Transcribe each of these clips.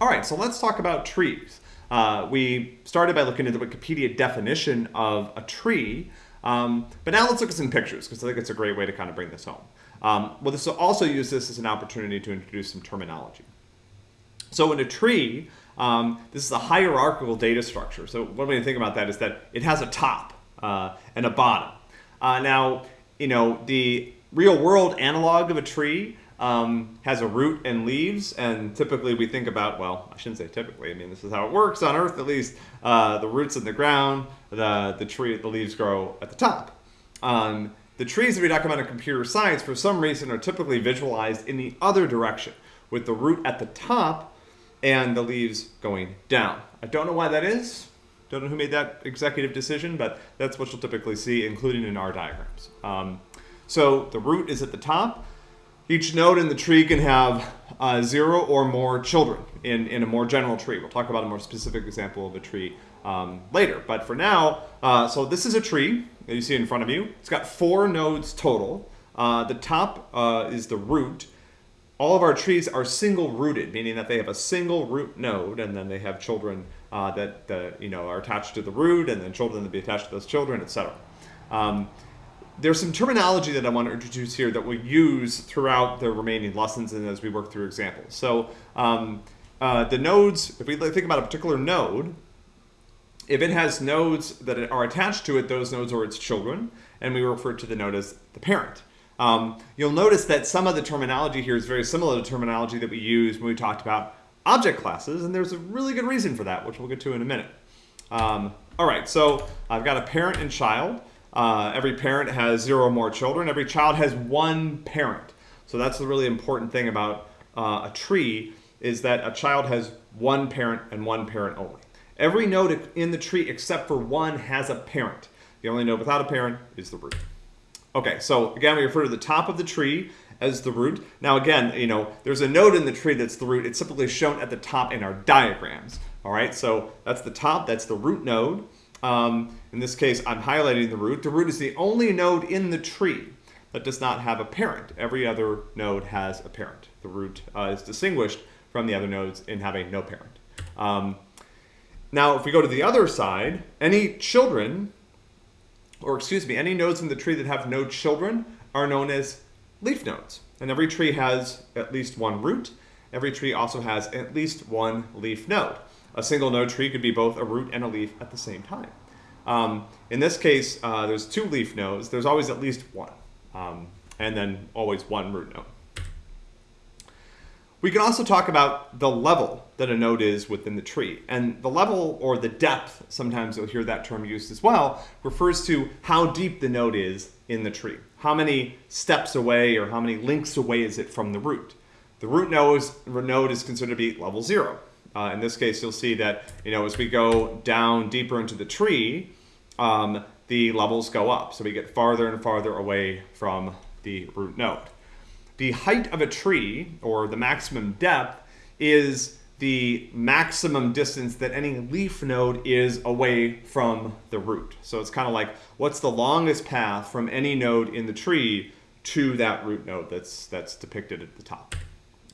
All right, so let's talk about trees. Uh, we started by looking at the Wikipedia definition of a tree, um, but now let's look at some pictures because I think it's a great way to kind of bring this home. Um, well, this will also use this as an opportunity to introduce some terminology. So in a tree, um, this is a hierarchical data structure. So one way to think about that is that it has a top uh, and a bottom. Uh, now, you know, the real world analog of a tree um, has a root and leaves, and typically we think about, well, I shouldn't say typically, I mean, this is how it works on Earth at least, uh, the roots in the ground, the, the tree, the leaves grow at the top. Um, the trees that we about in computer science, for some reason, are typically visualized in the other direction, with the root at the top and the leaves going down. I don't know why that is. Don't know who made that executive decision, but that's what you'll typically see, including in our diagrams. Um, so the root is at the top. Each node in the tree can have uh, zero or more children in, in a more general tree. We'll talk about a more specific example of a tree um, later. But for now, uh, so this is a tree that you see in front of you. It's got four nodes total. Uh, the top uh, is the root. All of our trees are single rooted, meaning that they have a single root node, and then they have children uh, that, you know are attached to the root, and then children that be attached to those children, etc. Um, there's some terminology that I want to introduce here that we'll use throughout the remaining lessons and as we work through examples. So um, uh, the nodes, if we think about a particular node, if it has nodes that are attached to it, those nodes are its children, and we refer to the node as the parent. Um, you'll notice that some of the terminology here is very similar to terminology that we use when we talked about object classes, and there's a really good reason for that, which we'll get to in a minute. Um, all right, so I've got a parent and child. Uh, every parent has zero or more children. Every child has one parent. So that's the really important thing about uh, a tree is that a child has one parent and one parent only. Every node in the tree except for one has a parent. The only node without a parent is the root. Okay, so again, we refer to the top of the tree as the root. Now again, you know, there's a node in the tree that's the root. It's typically shown at the top in our diagrams. All right, so that's the top, that's the root node. Um, in this case, I'm highlighting the root. The root is the only node in the tree that does not have a parent. Every other node has a parent. The root uh, is distinguished from the other nodes in having no parent. Um, now, if we go to the other side, any children, or excuse me, any nodes in the tree that have no children are known as leaf nodes. And every tree has at least one root. Every tree also has at least one leaf node. A single node tree could be both a root and a leaf at the same time. Um, in this case, uh, there's two leaf nodes. There's always at least one, um, and then always one root node. We can also talk about the level that a node is within the tree. And the level or the depth, sometimes you'll hear that term used as well, refers to how deep the node is in the tree. How many steps away or how many links away is it from the root? The root node is, node is considered to be level zero. Uh, in this case, you'll see that you know as we go down deeper into the tree, um, the levels go up. So we get farther and farther away from the root node. The height of a tree, or the maximum depth, is the maximum distance that any leaf node is away from the root. So it's kind of like what's the longest path from any node in the tree to that root node that's that's depicted at the top.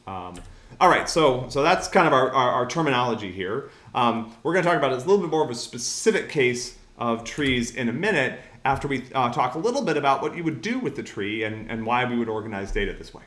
Um, all right, so so that's kind of our, our, our terminology here. Um, we're going to talk about a little bit more of a specific case of trees in a minute after we uh, talk a little bit about what you would do with the tree and, and why we would organize data this way.